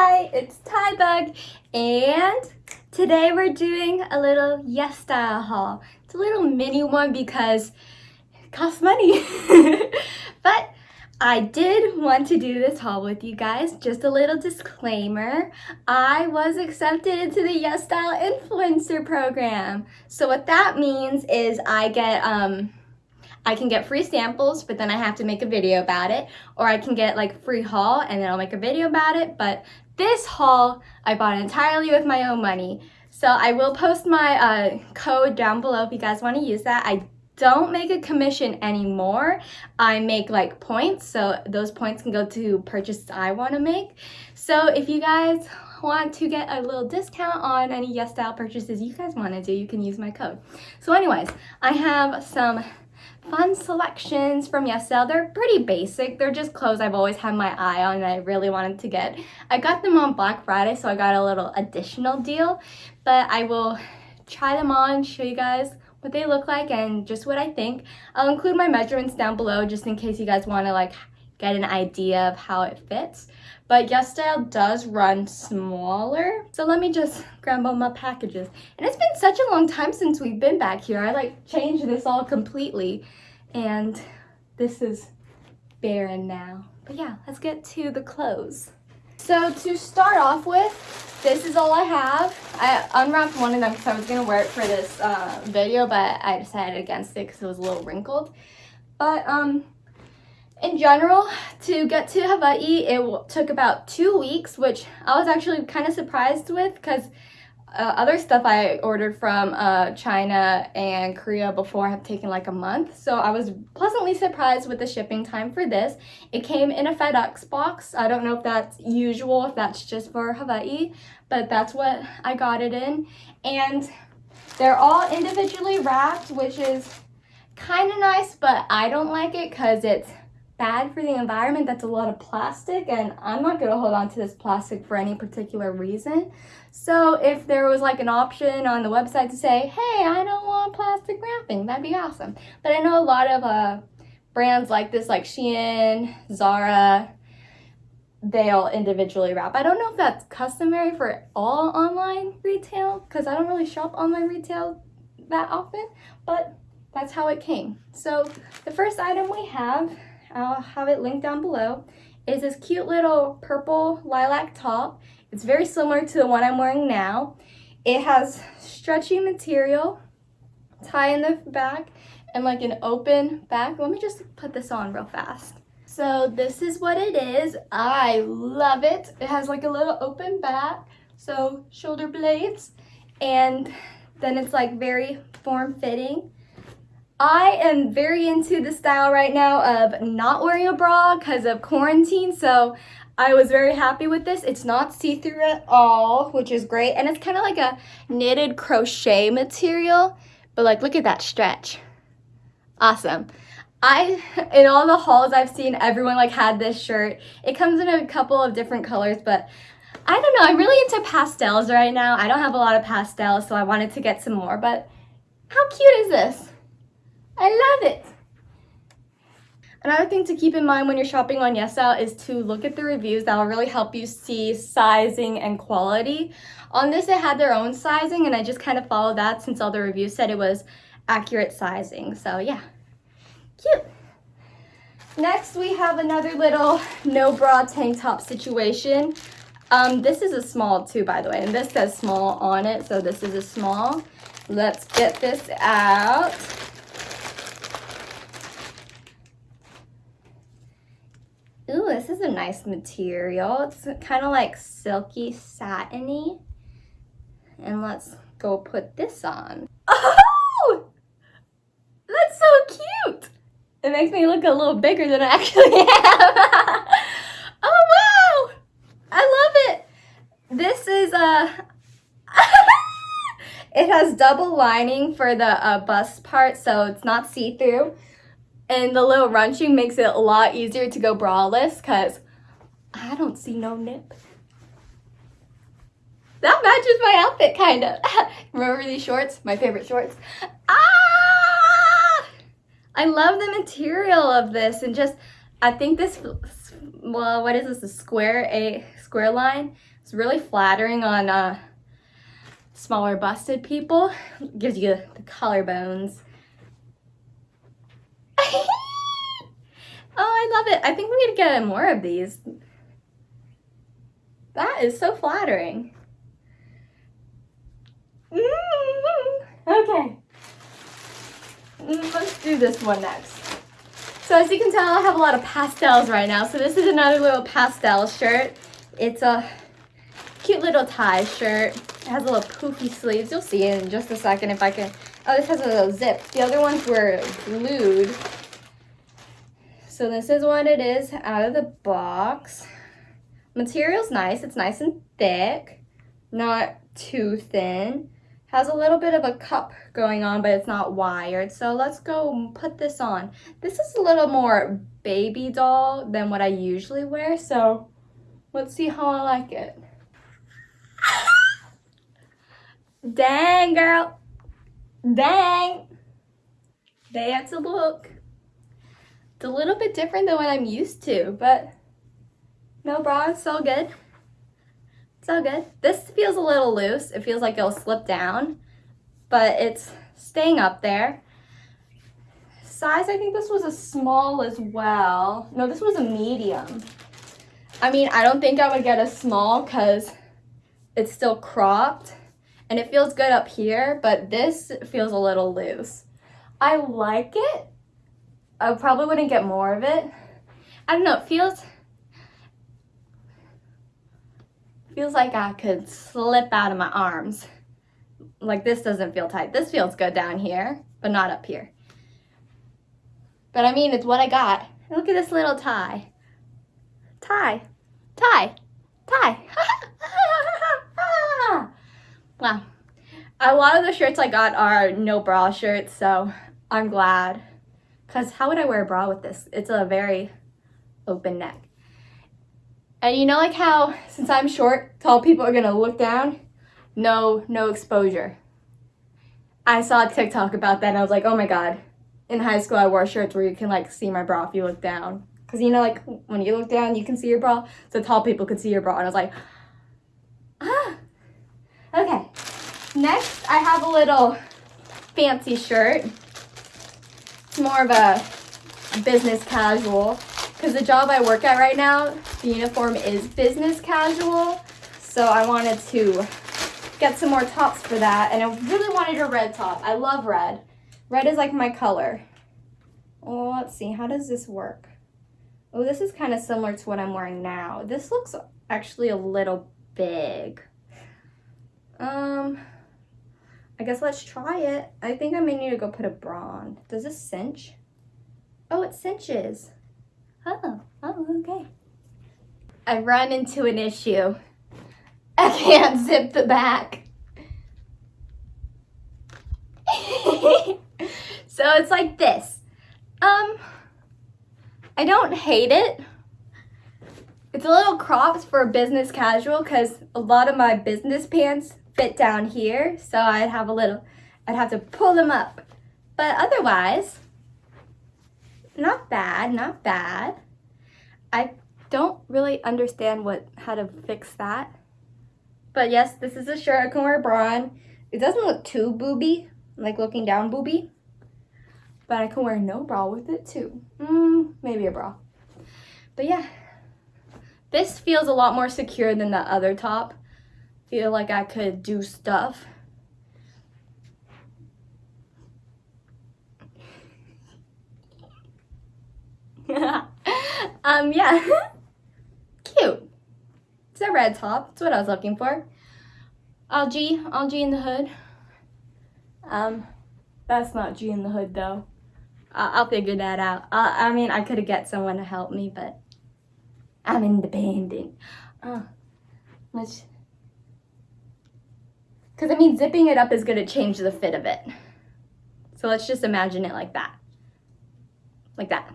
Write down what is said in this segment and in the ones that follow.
Hi, it's Bug, and today we're doing a little Yes Style haul. It's a little mini one because it costs money. but I did want to do this haul with you guys. Just a little disclaimer. I was accepted into the Yes Style Influencer Program. So what that means is I get um I can get free samples, but then I have to make a video about it. Or I can get like free haul and then I'll make a video about it. But this haul, I bought entirely with my own money. So I will post my uh, code down below if you guys want to use that. I don't make a commission anymore. I make like points, so those points can go to purchases I want to make. So if you guys want to get a little discount on any Yes Style purchases you guys want to do, you can use my code. So anyways, I have some fun selections from YesStyle. They're pretty basic. They're just clothes I've always had my eye on and I really wanted to get. I got them on Black Friday, so I got a little additional deal, but I will try them on, show you guys what they look like and just what I think. I'll include my measurements down below just in case you guys want to like get an idea of how it fits. But YesStyle does run smaller. So let me just all my packages. And it's been such a long time since we've been back here. I like changed this all completely. And this is barren now. But yeah, let's get to the clothes. So to start off with, this is all I have. I unwrapped one of them because I was going to wear it for this uh, video, but I decided against it because it was a little wrinkled. But um, in general, to get to Hawaii, it took about two weeks, which I was actually kind of surprised with because uh, other stuff I ordered from uh, China and Korea before have taken like a month. So I was pleasantly surprised with the shipping time for this. It came in a FedEx box. I don't know if that's usual, if that's just for Hawaii, but that's what I got it in. And they're all individually wrapped, which is kind of nice, but I don't like it because it's bad for the environment. That's a lot of plastic and I'm not going to hold on to this plastic for any particular reason. So if there was like an option on the website to say, hey, I don't want plastic wrapping, that'd be awesome. But I know a lot of uh, brands like this, like Shein, Zara, they all individually wrap. I don't know if that's customary for all online retail because I don't really shop online retail that often, but that's how it came. So the first item we have I'll have it linked down below, is this cute little purple lilac top. It's very similar to the one I'm wearing now. It has stretchy material, tie in the back, and like an open back. Let me just put this on real fast. So this is what it is. I love it. It has like a little open back, so shoulder blades, and then it's like very form-fitting. I am very into the style right now of not wearing a bra because of quarantine. So I was very happy with this. It's not see-through at all, which is great. And it's kind of like a knitted crochet material. But like, look at that stretch. Awesome. I, in all the hauls I've seen, everyone like had this shirt. It comes in a couple of different colors, but I don't know. I'm really into pastels right now. I don't have a lot of pastels, so I wanted to get some more. But how cute is this? I love it. Another thing to keep in mind when you're shopping on YesStyle is to look at the reviews. That will really help you see sizing and quality. On this, it had their own sizing, and I just kind of followed that since all the reviews said it was accurate sizing. So yeah, cute. Next, we have another little no bra tank top situation. Um, this is a small too, by the way, and this says small on it, so this is a small. Let's get this out. Ooh, this is a nice material. It's kind of like silky satiny. And let's go put this on. Oh! That's so cute! It makes me look a little bigger than I actually am. oh, wow! I love it! This is a... it has double lining for the uh, bust part, so it's not see-through. And the little runching makes it a lot easier to go braless because I don't see no nip. That matches my outfit, kind of. Remember these shorts? My favorite shorts. Ah! I love the material of this and just, I think this well, what is this? A square, a square line. It's really flattering on uh, smaller busted people. Gives you the collarbones. oh, I love it. I think we need to get more of these. That is so flattering. Mm -hmm. Okay. Let's do this one next. So as you can tell, I have a lot of pastels right now. So this is another little pastel shirt. It's a cute little tie shirt. It has a little poofy sleeves. You'll see in just a second if I can. Oh, this has a little zip. The other ones were glued. So this is what it is out of the box. Material's nice. It's nice and thick, not too thin. Has a little bit of a cup going on, but it's not wired. So let's go put this on. This is a little more baby doll than what I usually wear. So let's see how I like it. Dang, girl. Dang. That's a look. It's a little bit different than what I'm used to, but no bra, it's all good. It's all good. This feels a little loose. It feels like it'll slip down, but it's staying up there. Size, I think this was a small as well. No, this was a medium. I mean, I don't think I would get a small because it's still cropped and it feels good up here, but this feels a little loose. I like it. I probably wouldn't get more of it. I don't know, it feels feels like I could slip out of my arms. Like this doesn't feel tight. This feels good down here, but not up here. But I mean, it's what I got. Look at this little tie. Tie. Tie. Tie. wow. A lot of the shirts I got are no bra shirts, so I'm glad. Because how would I wear a bra with this? It's a very open neck. And you know like how, since I'm short, tall people are gonna look down? No, no exposure. I saw a TikTok about that and I was like, oh my god. In high school, I wore shirts where you can like see my bra if you look down. Cause you know like when you look down, you can see your bra. So tall people could see your bra and I was like, ah. Okay, next I have a little fancy shirt. More of a business casual because the job I work at right now, the uniform is business casual. So I wanted to get some more tops for that. And I really wanted a red top. I love red. Red is like my color. Oh, let's see. How does this work? Oh, this is kind of similar to what I'm wearing now. This looks actually a little big. Um, I guess let's try it. I think I may need to go put a bra on. Does this cinch? Oh, it cinches. Oh, oh, okay. I run into an issue. I can't zip the back. so it's like this. Um, I don't hate it. It's a little cropped for business casual because a lot of my business pants fit down here. So I'd have a little, I'd have to pull them up. But otherwise, not bad, not bad. I don't really understand what how to fix that. But yes, this is a shirt I can wear bra on. It doesn't look too booby, like looking down booby. But I can wear no bra with it too. Mm, maybe a bra. But yeah, this feels a lot more secure than the other top. Feel like I could do stuff. um, yeah. Cute. It's a red top. That's what I was looking for. All G in the hood. Um, that's not G in the hood though. I'll, I'll figure that out. I, I mean, I could have get someone to help me, but I'm independent. Uh, let's, because I mean, zipping it up is going to change the fit of it. So let's just imagine it like that. Like that.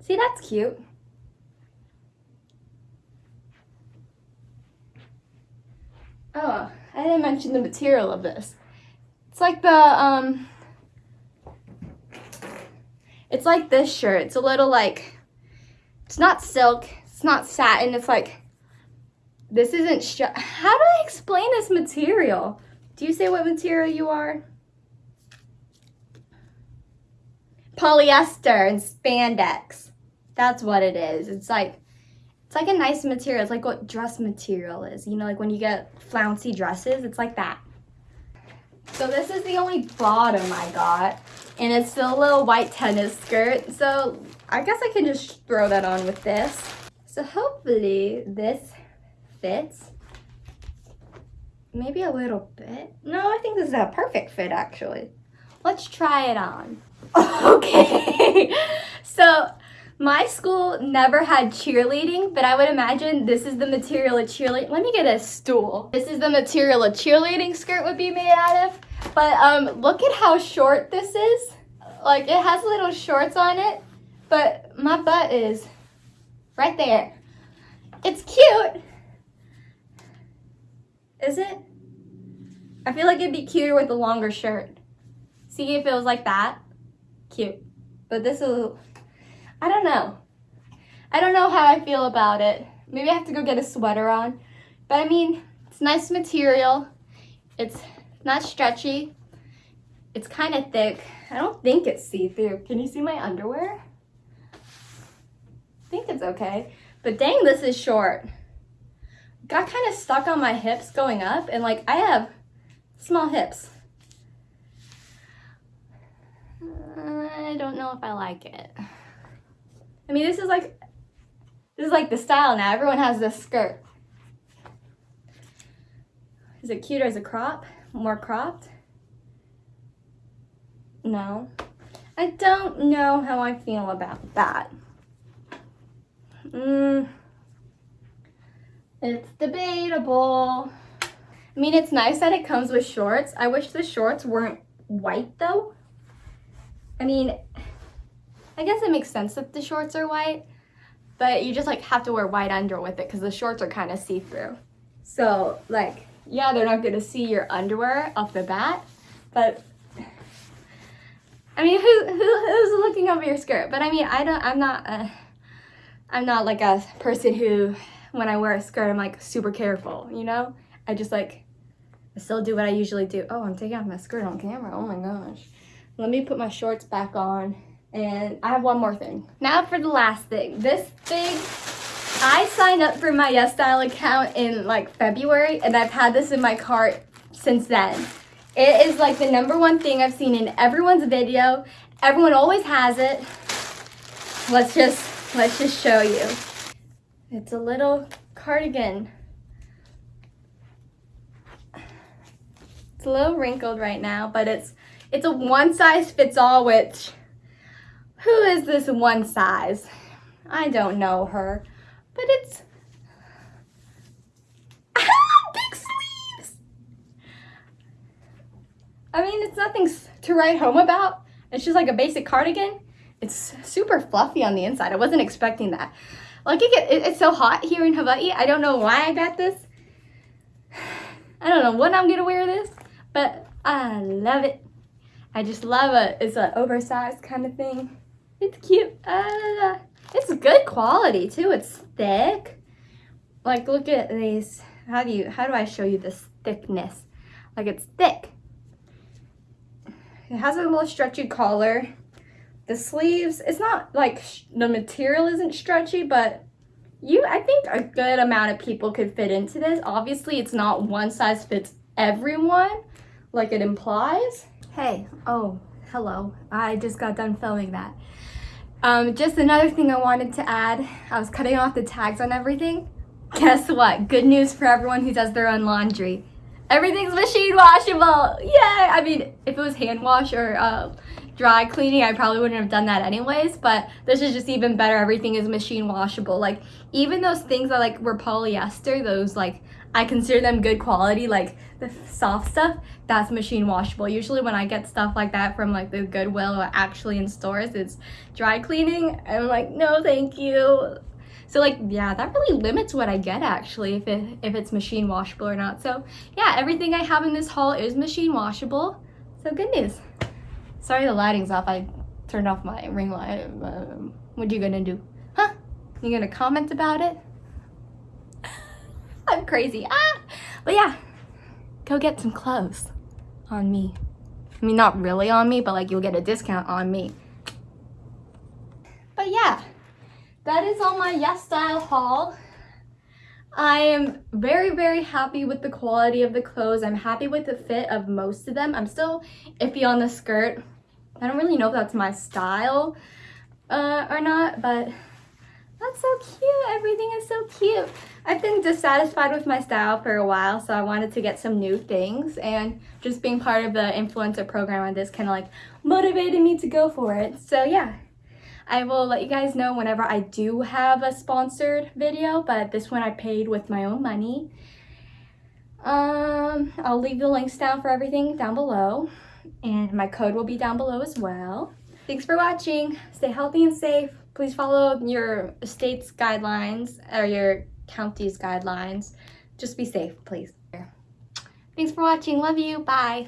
See, that's cute. Oh, I didn't mention the material of this. It's like the, um, it's like this shirt. It's a little like It's not silk. It's not satin. It's like, this isn't, how do I explain this material? Do you say what material you are? Polyester and spandex. That's what it is. It's like, it's like a nice material. It's like what dress material is. You know, like when you get flouncy dresses, it's like that. So this is the only bottom I got. And it's a little white tennis skirt. So I guess I can just throw that on with this. So hopefully this fits. Maybe a little bit. No, I think this is a perfect fit actually. Let's try it on. okay. so my school never had cheerleading, but I would imagine this is the material a cheerleading. Let me get a stool. This is the material a cheerleading skirt would be made out of. But um, look at how short this is. Like it has little shorts on it, but my butt is right there. It's cute. Is it? I feel like it'd be cuter with a longer shirt. See if it was like that. Cute. But this is, I don't know. I don't know how I feel about it. Maybe I have to go get a sweater on. But I mean, it's nice material. It's not stretchy. It's kind of thick. I don't think it's see-through. Can you see my underwear? I think it's okay. But dang, this is short. Got kind of stuck on my hips going up and like I have small hips. I don't know if I like it. I mean, this is like, this is like the style now. Everyone has this skirt. Is it cuter as a crop? More cropped? No. I don't know how I feel about that. Mm, it's debatable. I mean, it's nice that it comes with shorts. I wish the shorts weren't white though. I mean, I guess it makes sense that the shorts are white, but you just like have to wear white under with it because the shorts are kind of see-through. So like, yeah, they're not gonna see your underwear off the bat, but I mean, who, who who's looking over your skirt? But I mean, I don't, I'm not, uh, I'm not like a person who, when I wear a skirt, I'm like super careful, you know? I just like, I still do what I usually do. Oh, I'm taking off my skirt on camera. Oh my gosh. Let me put my shorts back on. And I have one more thing. Now for the last thing. This thing, I signed up for my Yes Style account in like February and I've had this in my cart since then. It is like the number one thing I've seen in everyone's video. Everyone always has it. Let's just, let's just show you. It's a little cardigan. It's a little wrinkled right now, but it's it's a one size fits all, which, who is this one size? I don't know her, but it's, big sleeves. I mean, it's nothing to write home about. It's just like a basic cardigan. It's super fluffy on the inside. I wasn't expecting that. Like it, it's so hot here in Hawaii. I don't know why I got this. I don't know when I'm gonna wear this, but I love it. I just love it. It's an oversized kind of thing. It's cute. Uh, it's good quality too. It's thick. Like look at these. How do you, how do I show you this thickness? Like it's thick. It has a little stretchy collar. The sleeves, it's not like the material isn't stretchy, but you, I think a good amount of people could fit into this. Obviously, it's not one size fits everyone like it implies. Hey, oh, hello. I just got done filming that. Um, just another thing I wanted to add. I was cutting off the tags on everything. Guess what? Good news for everyone who does their own laundry. Everything's machine washable. Yay! I mean, if it was hand wash or uh, dry cleaning, I probably wouldn't have done that anyways, but this is just even better. Everything is machine washable. Like, even those things that like were polyester, those like, I consider them good quality, like the soft stuff, that's machine washable. Usually when I get stuff like that from like the Goodwill or actually in stores, it's dry cleaning. I'm like, no, thank you. So like, yeah, that really limits what I get actually if, it, if it's machine washable or not. So yeah, everything I have in this haul is machine washable. So good news. Sorry the lighting's off. I turned off my ring light. Um, what are you gonna do? Huh? You're gonna comment about it? I'm crazy. Ah! But yeah, go get some clothes on me. I mean, not really on me, but like you'll get a discount on me. But yeah, that is all my Yes Style haul. I am very, very happy with the quality of the clothes. I'm happy with the fit of most of them. I'm still iffy on the skirt. I don't really know if that's my style uh, or not, but that's so cute. Everything is so cute. I've been dissatisfied with my style for a while, so I wanted to get some new things. And just being part of the influencer program on this kind of like motivated me to go for it. So yeah, I will let you guys know whenever I do have a sponsored video, but this one I paid with my own money. Um, I'll leave the links down for everything down below. And my code will be down below as well. Thanks for watching. Stay healthy and safe please follow your state's guidelines or your county's guidelines. Just be safe, please. Thanks for watching. Love you. Bye.